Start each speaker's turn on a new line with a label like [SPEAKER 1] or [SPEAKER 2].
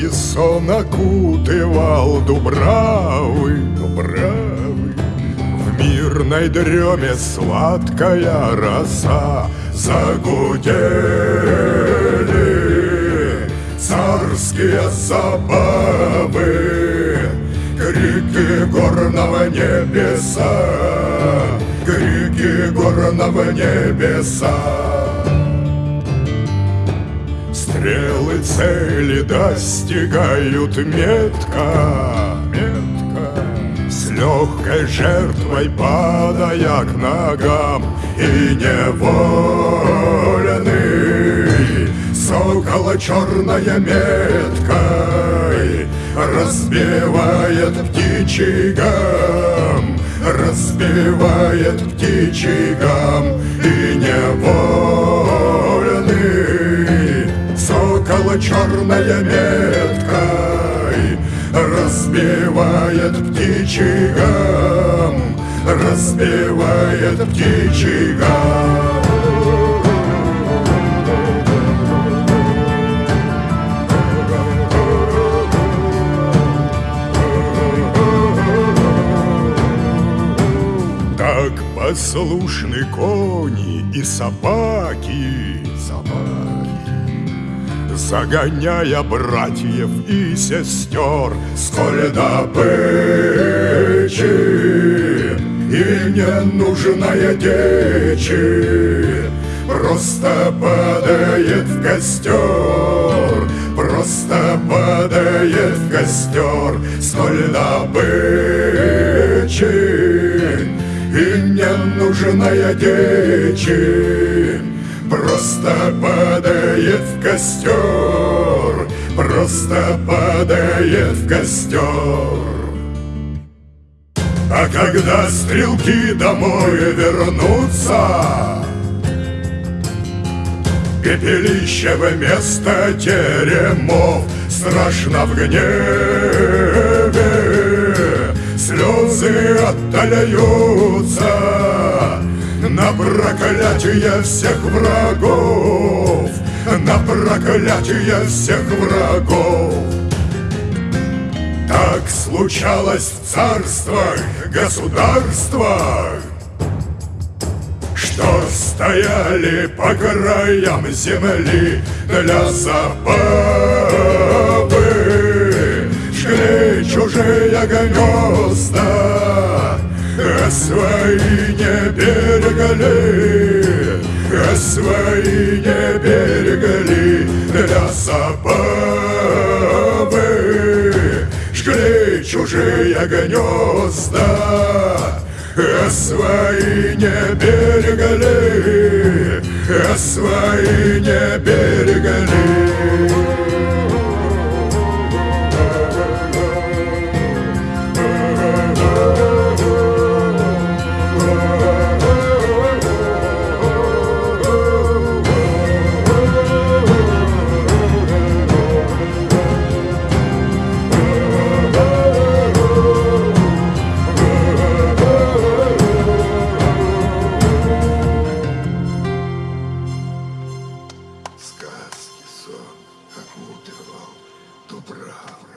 [SPEAKER 1] Сказки сон окутывал Дубравы, Дубравы. В мирной дреме сладкая роса Загудели царские забавы Крики горного небеса Крики горного небеса Стрелы цели достигают метко, метко. С легкой жертвой падая к ногам И невольный Сокола черная меткой Разбивает птичий гам Разбивает птичий гам черная меткой Разбивает птичий гам Разбивает птичий гам. Так послушны кони и собаки, собаки, Загоняя братьев и сестер, сколь добычи И ненужная дичи Просто падает в костер, Просто падает в костер, Сколь добычи и ненужная дичи Просто падает в костер Просто падает в костер А когда стрелки домой вернутся Пепелище вместо теремов Страшно в гневе. Слезы отдаляются На проклятие всех врагов. На проклятие всех врагов. Так случалось в царствах, государствах что стояли по краям земли для забавы, жгли чужие гнезда, свои не чужие гнезда. А свои не берегли, а свои не берегли. Сказки сон окутывал Дубрав.